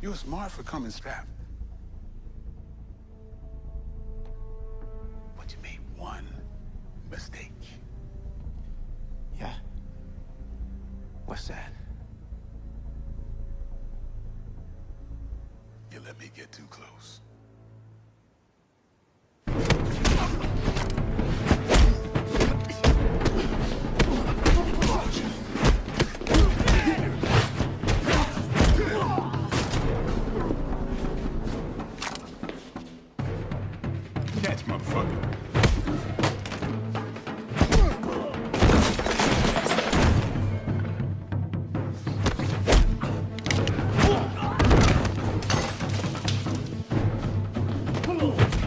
You were smart for coming strapped. But you made one mistake. Yeah. What's that? You let me get too close. Catch, motherfucker. Oh!